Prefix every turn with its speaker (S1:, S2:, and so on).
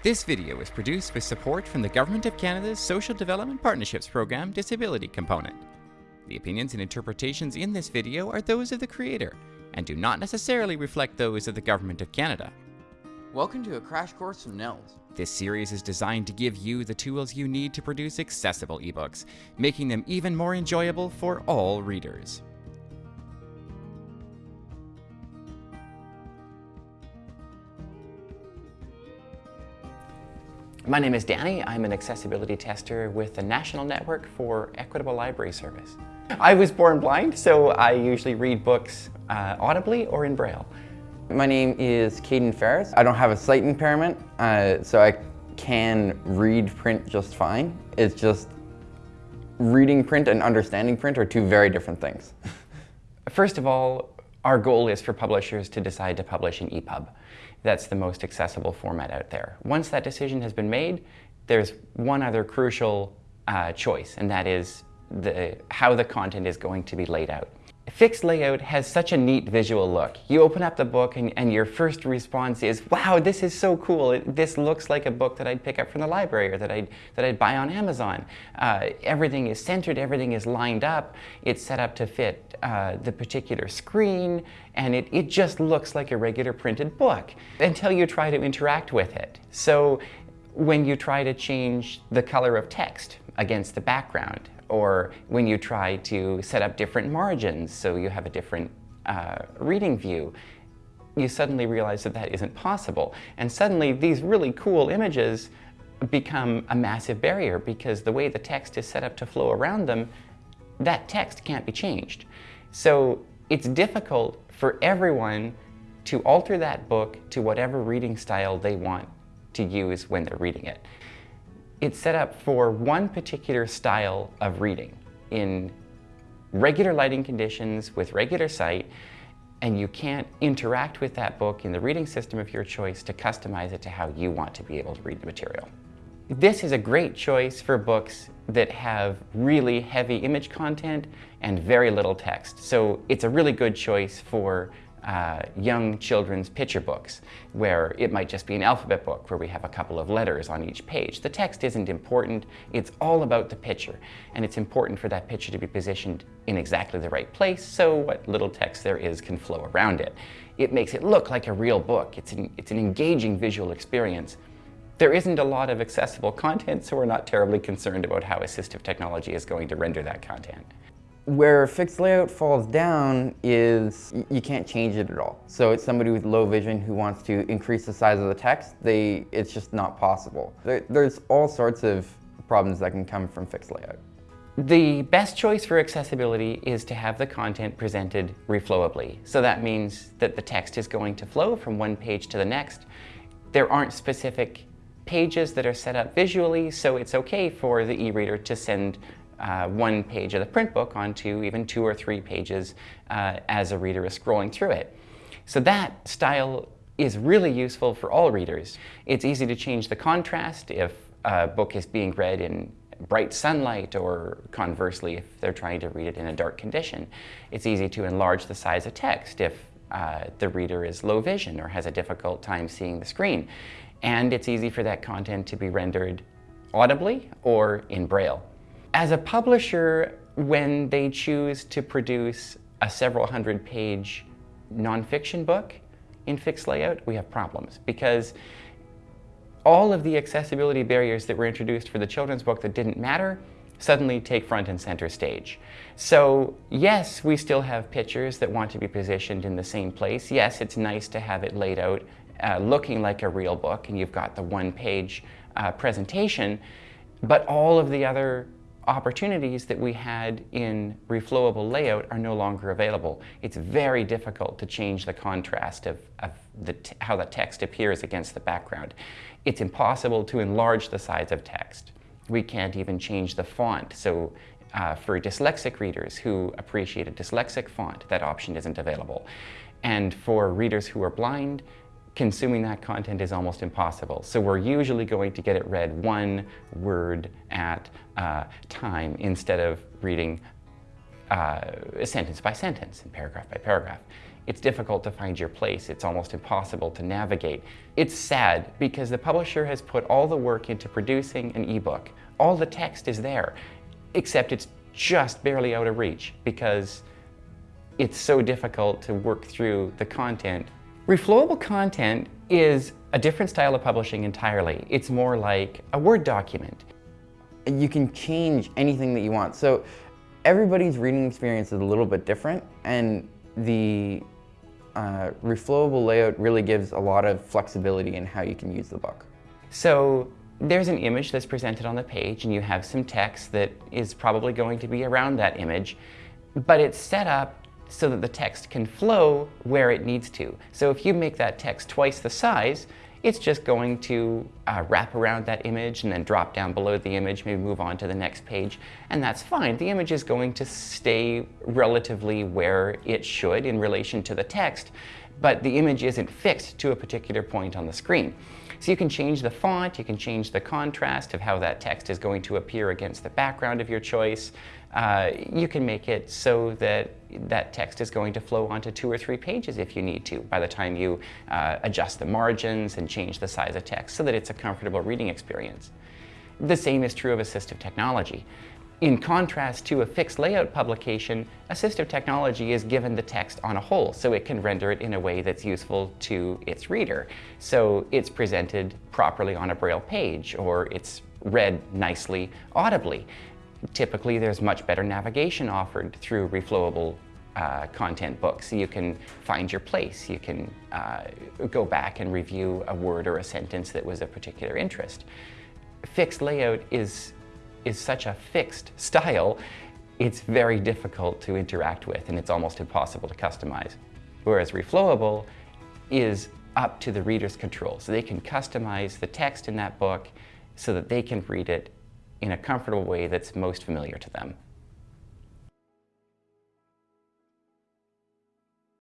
S1: This video is produced with support from the Government of Canada's Social Development Partnerships Program Disability Component. The opinions and interpretations in this video are those of the creator and do not necessarily reflect those of the Government of Canada.
S2: Welcome to a crash course from NNELS.
S1: This series is designed to give you the tools you need to produce accessible ebooks, making them even more enjoyable for all readers. My name is Danny. I'm an accessibility tester with the National Network for Equitable Library Service. I was born blind, so I usually read books uh, audibly or in Braille.
S3: My name is Caden Ferris. I don't have a sight impairment, uh, so I can read print just fine. It's just reading print and understanding print are two very different things.
S1: First of all, our goal is for publishers to decide to publish an EPUB. That's the most accessible format out there. Once that decision has been made, there's one other crucial uh, choice, and that is the, how the content is going to be laid out. Fixed layout has such a neat visual look. You open up the book and, and, your first response is, wow, this is so cool. This looks like a book that I'd pick up from the library or that I'd, that I'd buy on Amazon. Uh, everything is centered, everything is lined up. It's set up to fit uh, the particular screen and it, it just looks like a regular printed book until you try to interact with it. So when you try to change the color of text against the background, or when you try to set up different margins so you have a different uh, reading view, you suddenly realize that that isn't possible. And suddenly these really cool images become a massive barrier because the way the text is set up to flow around them, that text can't be changed. So it's difficult for everyone to alter that book to whatever reading style they want to use when they're reading it. It's set up for one particular style of reading in regular lighting conditions with regular sight and you can't interact with that book in the reading system of your choice to customize it to how you want to be able to read the material. This is a great choice for books that have really heavy image content and very little text. So it's a really good choice for uh, young children's picture books, where it might just be an alphabet book where we have a couple of letters on each page. The text isn't important, it's all about the picture, and it's important for that picture to be positioned in exactly the right place so what little text there is can flow around it. It makes it look like a real book. It's an, it's an engaging visual experience. There isn't a lot of accessible content, so we're not terribly concerned about how assistive technology is going to render that content.
S3: Where fixed layout falls down is you can't change it at all. So it's somebody with low vision who wants to increase the size of the text, they, it's just not possible. There, there's all sorts of problems that can come from fixed layout.
S1: The best choice for accessibility is to have the content presented reflowably. So that means that the text is going to flow from one page to the next. There aren't specific pages that are set up visually, so it's okay for the e-reader to send uh, one page of the print book onto even two or three pages uh, as a reader is scrolling through it. So that style is really useful for all readers. It's easy to change the contrast if a book is being read in bright sunlight or conversely if they're trying to read it in a dark condition. It's easy to enlarge the size of text if uh, the reader is low vision or has a difficult time seeing the screen. And it's easy for that content to be rendered audibly or in Braille. As a publisher, when they choose to produce a several hundred page nonfiction book in fixed layout, we have problems because all of the accessibility barriers that were introduced for the children's book that didn't matter suddenly take front and center stage. So yes, we still have pictures that want to be positioned in the same place. Yes, it's nice to have it laid out uh, looking like a real book and you've got the one page uh, presentation, but all of the other opportunities that we had in reflowable layout are no longer available. It's very difficult to change the contrast of, of the how the text appears against the background. It's impossible to enlarge the size of text. We can't even change the font. So uh, for dyslexic readers who appreciate a dyslexic font, that option isn't available. And for readers who are blind, consuming that content is almost impossible. So we're usually going to get it read one word at a time instead of reading uh, sentence by sentence and paragraph by paragraph. It's difficult to find your place. It's almost impossible to navigate. It's sad because the publisher has put all the work into producing an ebook. All the text is there, except it's just barely out of reach because it's so difficult to work through the content. Reflowable content is a different style of publishing entirely. It's more like a Word document.
S3: You can change anything that you want. So everybody's reading experience is a little bit different and the uh, reflowable layout really gives a lot of flexibility in how you can use the book.
S1: So there's an image that's presented on the page and you have some text that is probably going to be around that image, but it's set up so that the text can flow where it needs to. So if you make that text twice the size, it's just going to uh, wrap around that image and then drop down below the image, maybe move on to the next page, and that's fine. The image is going to stay relatively where it should in relation to the text, but the image isn't fixed to a particular point on the screen. So you can change the font, you can change the contrast of how that text is going to appear against the background of your choice. Uh, you can make it so that that text is going to flow onto two or three pages if you need to by the time you uh, adjust the margins and change the size of text so that it's a comfortable reading experience. The same is true of assistive technology. In contrast to a fixed layout publication, assistive technology is given the text on a whole, so it can render it in a way that's useful to its reader. So it's presented properly on a braille page, or it's read nicely audibly. Typically, there's much better navigation offered through reflowable uh, content books. You can find your place. You can uh, go back and review a word or a sentence that was of particular interest. Fixed layout is is such a fixed style, it's very difficult to interact with and it's almost impossible to customize. Whereas Reflowable is up to the reader's control. So they can customize the text in that book so that they can read it in a comfortable way that's most familiar to them.